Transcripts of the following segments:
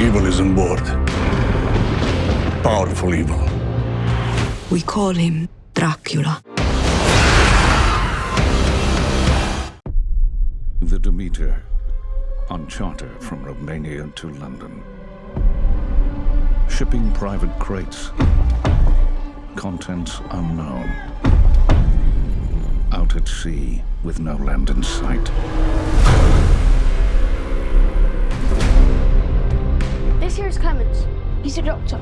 Evil is on board. Powerful evil. We call him Dracula. The Demeter, on charter from Romania to London. Shipping private crates. Contents unknown. Out at sea with no land in sight. He's a doctor.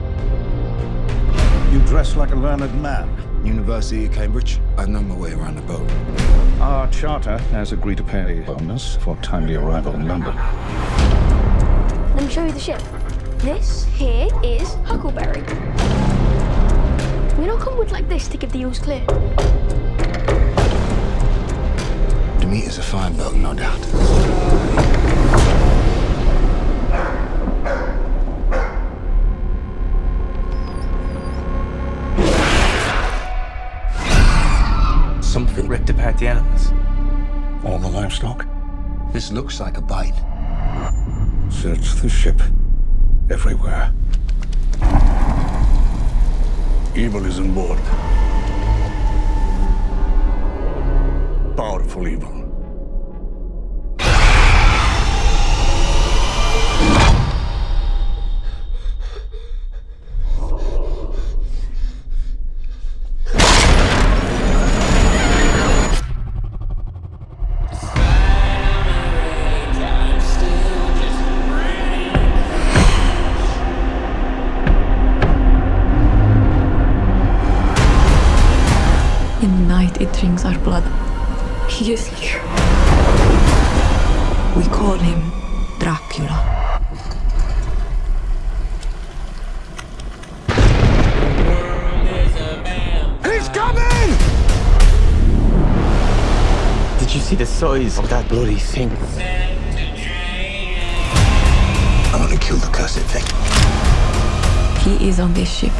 You dress like a learned man. University of Cambridge. I know my way around the boat. Our charter has agreed to pay a bonus for timely arrival in London. Let me show you the ship. This here is Huckleberry. We don't come with like this to give the eels clear. Demeter's a fine boat, no doubt. Ripped apart the animals. All the livestock. This looks like a bite. Search the ship. Everywhere. Evil is on board. Powerful evil. In the night, it drinks our blood. He is here. We call him Dracula. He's coming! Did you see the size of that bloody thing? I'm gonna kill the cursed thing. He is on this ship,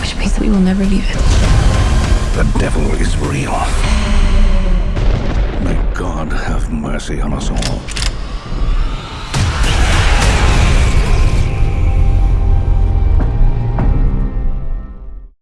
which means that we will never leave it. The devil is real. May God have mercy on us all.